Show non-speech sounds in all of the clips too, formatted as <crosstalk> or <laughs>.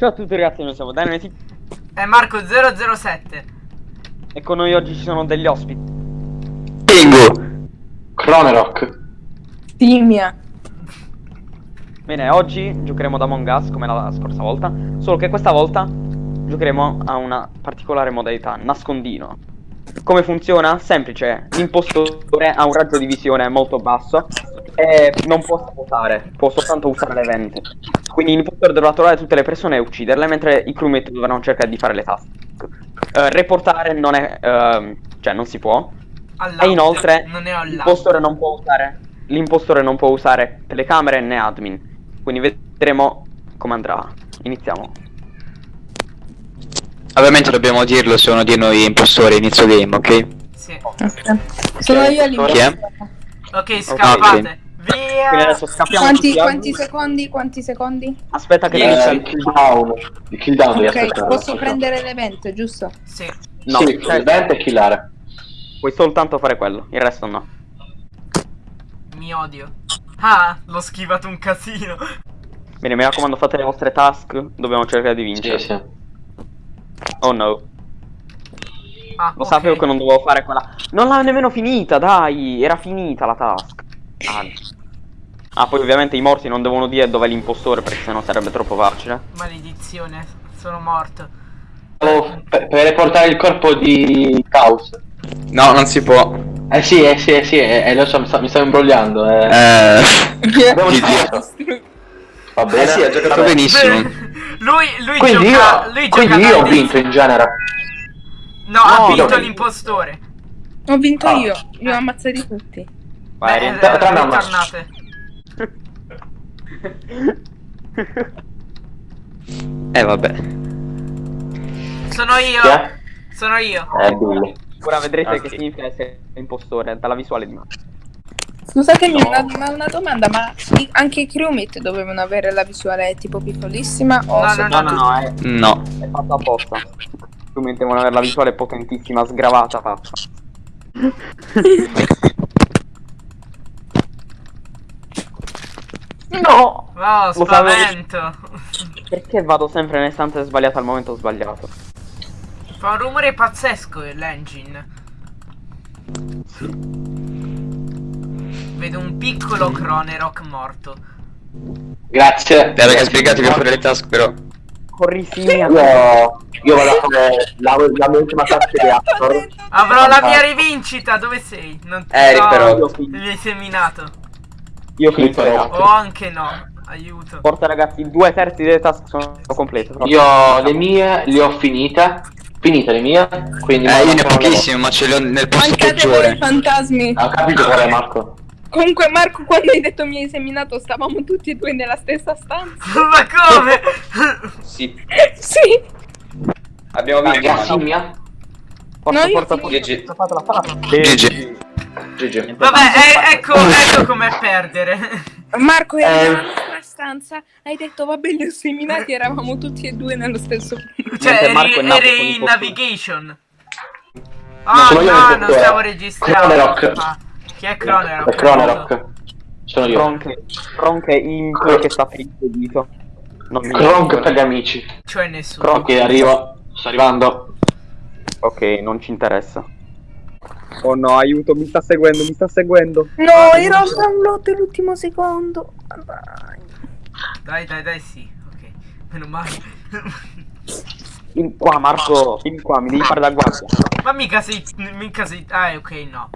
Ciao a tutti ragazzi, noi siamo Dynamite È Marco 007. e con noi oggi ci sono degli ospiti. Bingo! Cronerock. Timia. Bene, oggi giocheremo ad Among Us come la scorsa volta, solo che questa volta giocheremo a una particolare modalità, nascondino. Come funziona? Semplice, l'impostore ha un raggio di visione molto basso e non può sabotare, può soltanto usare le vente. Quindi l'impostore dovrà trovare tutte le persone e ucciderle, mentre i crewmate dovranno cercare di fare le task. Eh, reportare non è... ehm, cioè non si può. All'audio. E inoltre è l'impostore non può usare l'impostore non può usare telecamere né admin. Quindi vedremo come andrà. Iniziamo. Ovviamente dobbiamo dirlo, sono di noi impostori inizio game, ok? Sì. Ok. Sono io è? all'inizio. Ok, scappate. Quindi Via. adesso scappiamo Quanti, quanti secondi? Quanti secondi? Aspetta che Dieci. dice il kill down. Il kill down devi Ok, aspettare. posso prendere l'evento, giusto? Sì. No, sì, cioè, il vento e killare. puoi soltanto fare quello, il resto no. Mi odio. Ah, l'ho schivato un casino. Bene, mi raccomando, fate le vostre task, dobbiamo cercare di Sì, vincere. sì. Oh no, Ah, lo ok. sapevo che non dovevo fare quella. Non l'ha nemmeno finita, dai, era finita la task. Ah, ah, poi ovviamente i morti non devono dire dov'è l'impostore perché sennò sarebbe troppo facile. Maledizione, sono morto. Oh, per, per riportare il corpo di Caos. No, non si può. Eh sì, eh sì, eh sì, eh, eh, lo so, mi sto, mi sto imbrogliando. Eh. Eh, <laughs> Abbiamo. Va bene. Eh sì, ha giocato Vabbè. benissimo. lui, lui Quindi gioca. io, lui quindi gioca io ho vinto in genere. No, ha No, vinto no. l'impostore. Ho vinto Ah. io, li ho ammazzati tutti. Vai, Beh, eh, a me. ritornate. <laughs> Eh vabbè. Sono io. È? Sono io. Eh, Billy. Ora vedrete Ok. che significa essere impostore dalla visuale di me. Scusatemi, una, ma una domanda, ma i- anche i crewmate dovevano avere la visuale tipo piccolissima o No, no, No, no, no, è, No. è fatto apposta. Strumenti devono avere la visuale potentissima, sgravata fatta. <laughs> <laughs> No! Oh, Lo spavento. Perché vado sempre nelle stanze sbagliate al momento sbagliato? Fa un rumore pazzesco l'engine. Vedo un piccolo Cronerock morto. Grazie. Dai ragazzi, spiegatevi a fare le task però. Corri simia. Io, io vado a fare la, la mia ultima task di. Avrò la mia rivincita, dove sei? Non ti Eh, no, però- seminato. Io ragazzi. O anche no. Aiuto. Forza ragazzi, due terzi delle task sono complete. Io le mie le ho finite. Finite le mie. Quindi Eh, io ne ho pochissime, ma ce le ho nel posto Mancate peggiore. fantasmi. Ho capito qual è Marco. Comunque Marco, quando hai detto mi hai seminato, stavamo tutti e due nella stessa stanza. <laughs> Ma come? Sì. sì. Abbiamo vinto. Simmia? Forza, No, io forza, finito. forza. GG. GG. GG. Vabbè, eh, ecco, <laughs> ecco com'è perdere. Marco era Eh. nella nostra stanza, hai detto vabbè li ho seminati, eravamo tutti e due nello stesso punto. Cioè, Marco eri, è nato eri in navigation. Ah, no, il non stavo registrando. Cronerock. Ah, chi è Cronerock? È Cronerock. Sono io. Kronk, Kronk è imp che sta finito il dito. Non mi Kronk per gli amici. Cioè nessuno. Kronk. Ok, arrivo. Sto arrivando. Ok, non ci interessa. Oh no, aiuto, mi sta seguendo, mi sta seguendo. No, ero al download l'ultimo secondo. Dai. Dai, dai, sì. Ok, meno male. Vieni qua, Marco, vieni qua, mi devi fare da guardia. Ma mica sei. Mica sei. Ah, ok, no.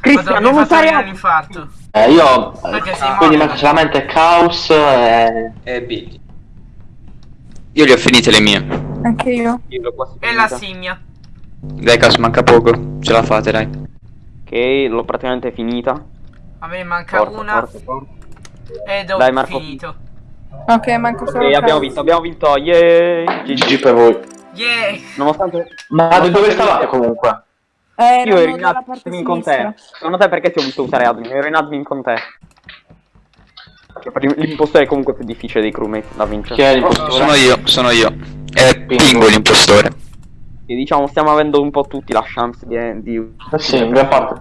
Cristian, non usare un infarto. Eh, io. Perché sei quindi manca solamente Caos e. E B. Io le ho finite le mie. Anche io. Io E la finita. Dai, caso manca poco. Ce la fate, dai. Ok, l'ho praticamente finita. A me manca Forza, una. forza, forza. Ed ho Dai, Marco. finito. Ok, manco solo Ok, abbiamo vinto, abbiamo vinto, yay! GG per voi. Yeah! Nonostante Ma dove stavate comunque? Eh, io ero in admin con te. Secondo te perché ti ho visto usare admin? Ero in admin con te. Per l'impostore è comunque più difficile dei crewmate da vincere. Chi è l'impostore? Sono io, sono io. È. Pingo l'impostore. E diciamo, stiamo avendo un po' tutti la chance di... di... Eh sì, in gran parte.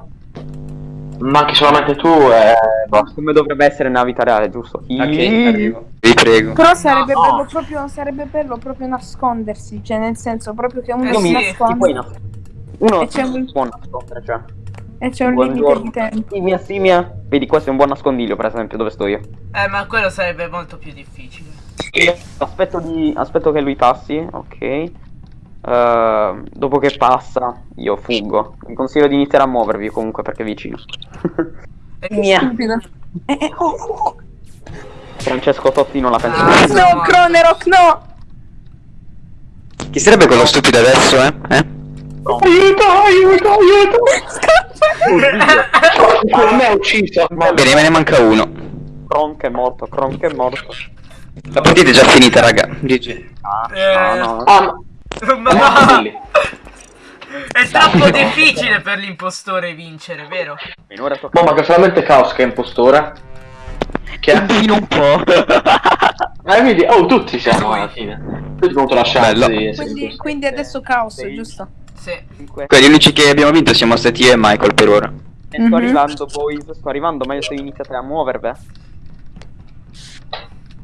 Manchi solamente tu e basta. Come dovrebbe essere nella vita reale, giusto? Ok, arrivo. vi prego. Però sarebbe, No. bello proprio, sarebbe bello proprio nascondersi, cioè nel senso proprio che uno Eh si sì, nasconde nascondere. Uno E c'è un- si può nascondere, cioè. e c'è un limite Buongiorno. di tempo. Simia, simia. Vedi, questo è un buon nascondiglio, per esempio, dove sto io. Eh, ma quello sarebbe molto più difficile. Aspetto, di... Aspetto che lui passi, ok. Uh, dopo che passa, io fuggo. Vi consiglio di iniziare a muovervi comunque perché è vicino. <laughs> E- Mia. Eh, eh, oh, oh. Francesco Totti non la pensa Ah. così. No, Cronerock, no! Chi sarebbe quello stupido adesso, eh? eh? Aiuto, aiuto, aiuto! Oddio, A me ha ucciso. Bene, me ne manca uno. Kronk è morto, Kronk è morto. La partita è già finita, raga. GG. Ah, Eh. no, no. Ah, Ma ma... no! È troppo <laughs> difficile per l'impostore vincere, vero? Finora tocca Ma manca solamente Chaos che è impostore. Che è? Fino un po'. Ah, vedi? Oh, tutti siamo alla fine. Tutti contro la chance Quindi, quindi adesso caos, Sei- giusto? Sì. Quelli unici che abbiamo vinto siamo stati io e Michael per ora. E sto Mhm. arrivando, boys, sto arrivando, meglio se iniziate a muovervi.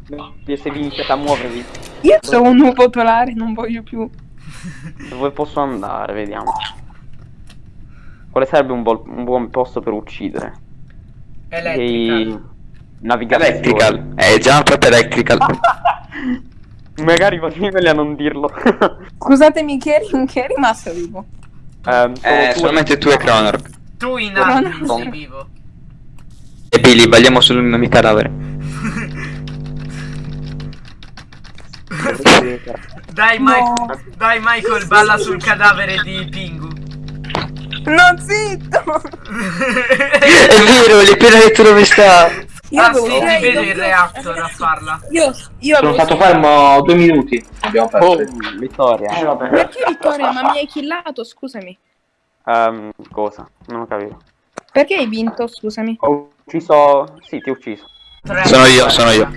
Se vi iniziate a muovervi. Io sono un uovo polare, non voglio più. Dove posso andare? Vediamo. Quale sarebbe un, un buon posto per uccidere? Elettrica. Navigazione. Electrical. Eh, già proprio electrical. <laughs> Magari va meglio a non dirlo. <laughs> Scusatemi, chi è, chi è rimasto vivo? Ehm, Eh, tu- solamente tu e Cronor. Tu in sei vivo. E Billy, balliamo sul mio cadavere. Dai, No. Mike- dai Michael, balla sul cadavere di Pingu. No, zitto! <laughs> È vero, gli ho appena detto dove sta. Io ah avevo sì, ti il reactor a farla. Io, io Sono stato fermo due minuti. Abbiamo Oh, perso. vittoria. Eh, vabbè. Perché Vittoria? Ma mi hai killato, scusami. Ehm, cosa? Non ho capito. Perché hai vinto, scusami? Ho ucciso... Sì, ti ho ucciso. Tre. Sono io, sono io.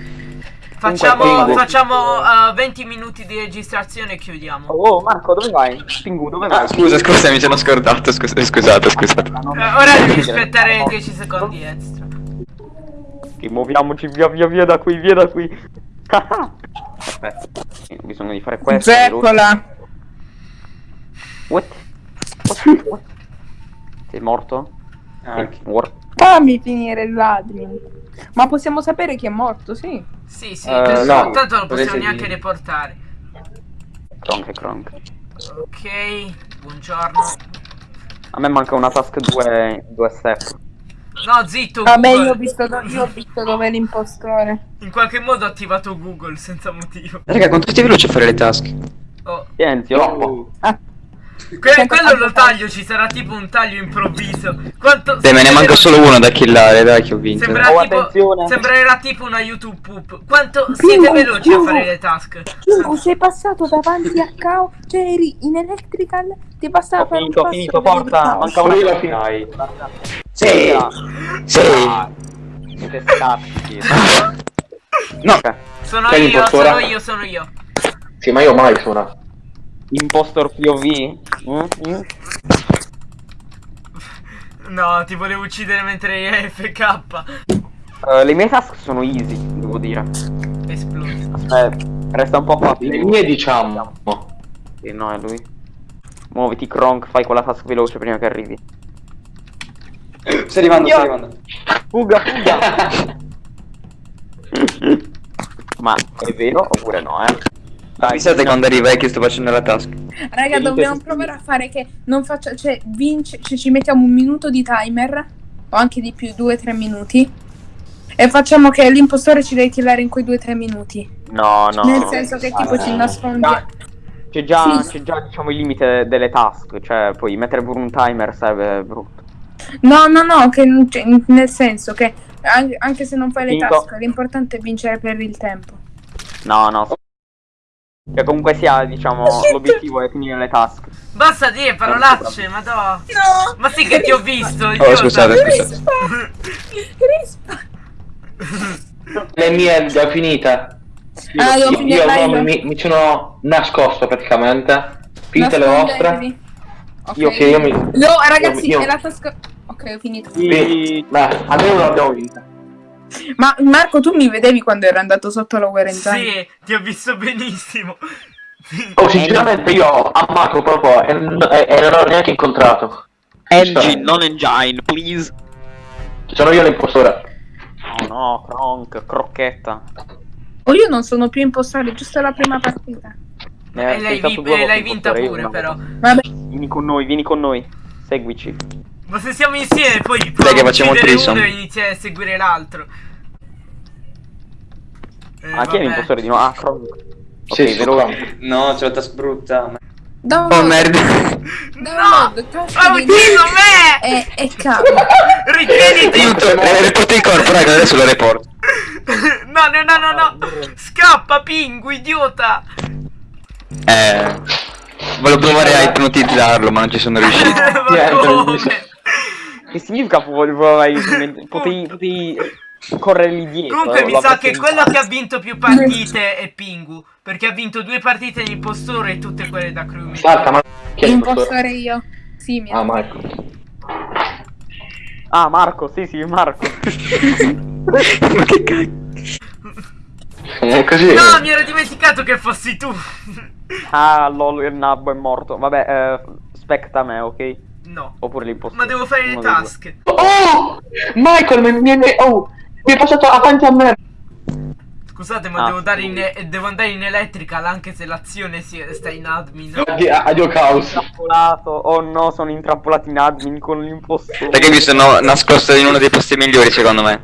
Facciamo, Pingu. facciamo uh, 20 minuti di registrazione e chiudiamo. Oh, Marco, dove vai? Pingu, dove vai? Ah, scusa, scusa, mi sono scordato. Scus- scusate, scusate. Ah, Eh, ora devi aspettare 10 secondi extra. Ok, muoviamoci via via via da qui, via da qui. Aspetta, bisogno di fare questo. Zeppola! What? What? What? <laughs> Sei morto? Ah, morto? Fammi finire l'admin. Ma possiamo sapere chi è morto, sì. Sì, sì, adesso no, tanto non possiamo neanche dire. riportare. Kronk e Kronk. Ok, buongiorno. A me manca una task 2, 2 step. No, zitto, Vabbè, Google. io ho visto, do- io ho visto dove è l'impostore. In qualche modo ho attivato Google senza motivo. Raga, quanto sei veloce a fare le task? Oh. Troppo. oh. Ah, Que- quello lo taglio, ci sarà tipo un taglio improvviso. Quanto Dai, me ne manca solo uno da killare, dai, che ho vinto. Sembra Oh, tipo, sembrerà tipo una YouTube poop. Quanto siete veloci a fare le task? Pingu, sei passato davanti a Cao, cioè eri in electrical, ti bastava Ho fare un finito, ho passo finito. Caos. Manca una finito. Dai. Sì. Sì. Siete scatti. No. Sono io, sono io, sono io. Sì, ma io mai sono. Impostor POV? Mm? Mm? No, ti volevo uccidere mentre eri AFK. Eh, le mie task sono easy, devo dire. Esploso. Aspetta, resta un po' qua. Le mie diciamo. Sì, no, è lui. Muoviti, Kronk, fai quella task veloce prima che arrivi. Stai arrivando, stai arrivando. Fuga, fuga! <laughs> Ma è vero oppure no, eh? Dai, Avvisate quando arriva, che sto facendo la task. Raga, Finite dobbiamo provare a fare che non faccia, cioè, vince, cioè, ci mettiamo un minuto di timer, o anche di più, due o tre minuti, e facciamo che l'impostore ci deve killare in quei due o tre minuti. No, no. Nel senso che tipo ci nascondi... C'è già, Sì. c'è già, diciamo, il limite delle task, cioè puoi mettere pure un timer sarebbe brutto. No, no, no, che, nel senso che an- anche se non fai le Finito. task, l'importante è vincere per il tempo. No, no. Che comunque sia, diciamo, l'obiettivo è finire le task. Basta dire parolacce, madò. No! Ma sì che ti ho visto, Oh, scusate, scusate. Rispa! Rispa! Le mie già finite. Ah, devo Io, finire io live. mi, mi sono nascosto praticamente. Finite le vostre. Nascondetevi. Ok. Io che io mi. No, ragazzi, io- è la tasca... Ok, ho finito. Sì. Beh, almeno l'abbiamo vinta. Ma Marco, tu mi vedevi quando ero andato sotto la quarantena? Sì, ti ho visto benissimo. Oh, sinceramente io a Marco proprio e, non l'ho neanche incontrato. Engine, non engine, please. Sono io l'impostore. Oh no, Kronk, crocchetta. O io non sono più impostare, giusto la prima partita. Eh, E l'hai, vinta impostore, pure, no. però. Vabbè, Vieni con noi, vieni con noi. Seguici. Ma se siamo insieme, poi Dai che facciamo il uccidere threesome. uno e iniziare a seguire l'altro. Eh, Ah, chi è l'impostore di nuovo? Ah, Kronk. Ok, Sì, veloce. No, c'è la task brutta. download, Oh merda. download, No! Ha di- ucciso me! E, e cavo. Ritieniti! Aiuto, eh, riporto il corpo, raga, adesso lo report. No, no, no, no, no! Scappa, Pingu, idiota! Eh. Volevo provare a ipnotizzarlo, ma non ci sono riuscito. <laughs> Ma come? Che significa potevi, potevi, potevi correre lì dietro? Comunque mi sa che quello che ha vinto più partite è Pingu. Perché ha vinto due partite di impostore e tutte quelle da crewmate. Salta, ma chi è l'impostore? Impostare io. Sì, mi Ah, Marco. Ah, Marco, sì, sì, Marco. ma <laughs> che cazzo? <laughs> È così. No, mi ero dimenticato che fossi tu. Ah, lol, il nabbo è morto. Vabbè, eh, specta me, ok? No. Oppure l'impostore. Ma devo fare le Uno task. Oh! Michael, mi, mi, oh, mi è passato avanti a me. Scusate, ma Ah, devo, dare in, eh, devo andare in electrical anche se l'azione si, sta in admin. Addio, caos. Intrappolato. Oh no, sono intrappolato in admin con l'impostore. Perché mi sono nascosto in uno dei posti migliori, secondo me.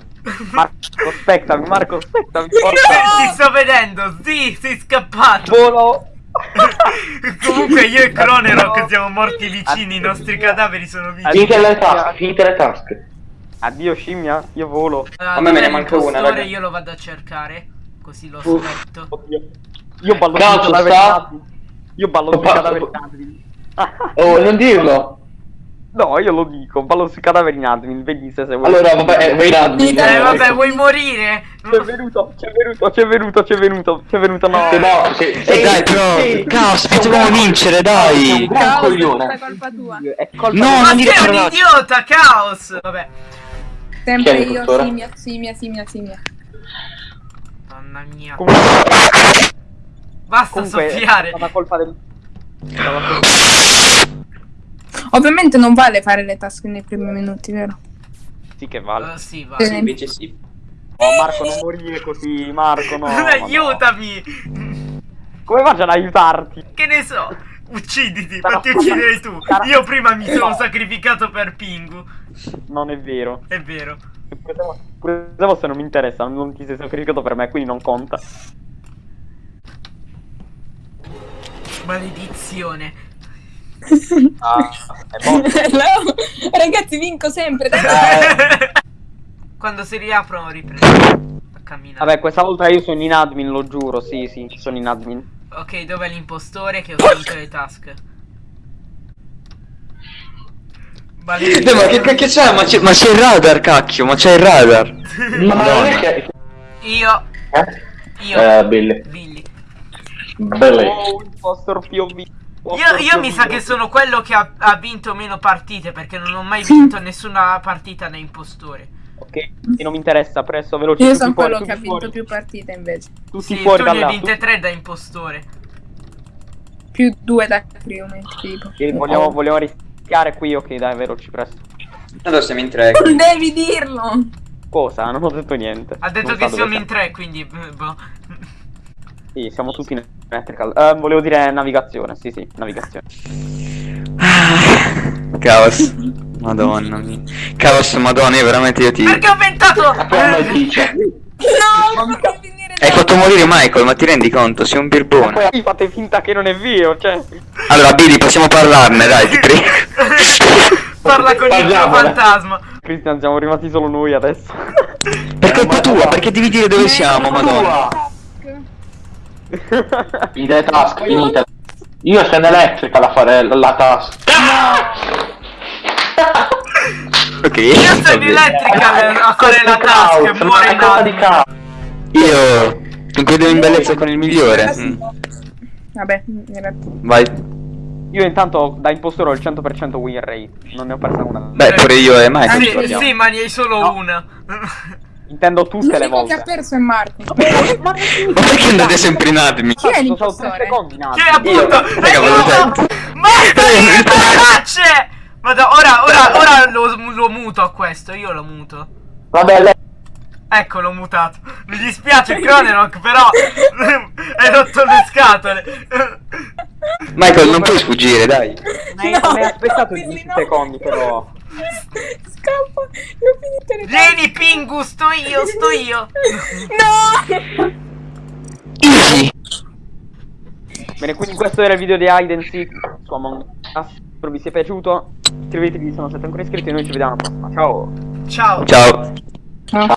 Marco, aspettami, Marco, aspettami, Ti forza. sto vedendo, sì, sei scappato. Volo. <laughs> <laughs> Comunque io e Cronerock No. siamo morti vicini, i nostri cadaveri sono vicini. Finite le task, finite le task. Addio scimmia, io volo. A me me ne manca una, raga. Io lo vado a cercare, così lo Uff. aspetto. Oddio. Io ballo Cazzo, sui cadaveri. Io ballo sui cadaveri. Oh, non dirlo. No, io lo dico, ballo sui cadaveri in admin, vedi se sei Allora, vabbè, eh, vai in admin. Eh vabbè, ecco. vuoi morire? C'è venuto, c'è venuto, c'è venuto, c'è venuto, c'è venuto, no. Sì, no, sì, E sì, dai, però, sì. caos, facciamo vincere, dai. è coglione. tutta colpa tua. È colpa No, mia. Ma non dire sei un idiota, caos! Vabbè. Sempre è io, simia, simia, simia, simia. Mamma mia. Comunque, Basta comunque è soffiare. stata colpa del... Ovviamente non vale fare le task nei primi minuti, vero? Sì che vale. Eh, sì, va. Sì. invece sì. Oh Marco non morire così, Marco no. <laughs> ma no. Aiutami! Come faccio ad aiutarti? Che ne so? Ucciditi, Sarà- fatti uccidere tu. <laughs> sarà- Io prima mi sono No. <laughs> sacrificato per Pingu. Non è vero. È vero. Pure se- Pure se fosse non mi interessa, non ti sei sacrificato per me, quindi non conta. Maledizione. Ah, è morto. <laughs> No, ragazzi, vinco sempre. <laughs> Quando si riaprono riprendo a camminare. Vabbè, questa volta io sono in admin, lo giuro, sì, sì, sono in admin. Ok, dov'è l'impostore che ho finito le task? Eh, ma che cacchio c'è? Ma c'è, ma c'è il radar, cacchio, ma c'è il radar. <laughs> Ma non è che... Io, Eh? io, Eh, Billy. Billy. Billy. Oh, impostor POV. Io, io mi sa che sono quello che ha, ha vinto meno partite perché non ho mai vinto nessuna partita da impostore. Ok, e non mi interessa, presto, veloce. Io sono fuori, quello che ha vinto fuori. più partite invece. Tutti Sì, fuori tu ne hai vinte tre da impostore. Più due da crewmate, tipo. tutti- Vogliamo, vogliamo rischiare qui, ok, dai, veloci, presto. Allora siamo in tre. Non devi dirlo! Cosa? Non ho detto niente. Ha detto Non che siamo in tre, quindi... eh, Boh. Sì, siamo tutti in electrical. Eh, volevo dire navigazione, sì, sì, navigazione. Caos. Madonna mia. Caos, madonna, io veramente io ti... Perché ho ventato... Come dice? No, non finire Hai fatto morire Michael, ma ti rendi conto? Sei un birbone. Poi fate finta che non è vero, cioè. Allora, Billy, possiamo parlarne, dai, ti prego. <laughs> Parla con il fantasma. Cristian, siamo rimasti solo noi adesso. Per colpa tua, perché devi dire dove siamo, madonna? Finite le task, finite. Io sono in electrical a fare la, la task. Ok, Io sono in bene. electrical a fare la task e muore in caos. Io concludo in bellezza con il migliore. Mm. Vabbè, in realtà. Vai. Io intanto da impostore ho il 100% win rate. Non ne ho persa una. Beh, pure io e Michael. guardiamo. sì, ma ne hai solo No. una. Intendo tutte le L'unico che ha volte. perso è Marco. Ma perché <laughs> Ma andate sempre in admin? Chi è l'impostore? in Che alto. appunto Raga, dire <laughs> parolacce! Vado, ora, ora, ora lo, lo muto a questo, io lo muto. Vabbè, lei... Ecco, l'ho mutato. Mi dispiace, Cronerock, però <laughs> hai rotto le scatole. Michael, non puoi sfuggire, dai. Mi No, mi ha aspettato no, 10 no. secondi, però. Scappa, l'ho finito le Vieni, Pingu, sto io, sto io. <laughs> No! Easy. Bene, quindi questo era il video di Hide and Seek su Among Us. Spero vi sia piaciuto. Iscrivetevi se non siete ancora iscritti e noi ci vediamo alla prossima. Ciao! Ciao. Ciao. No.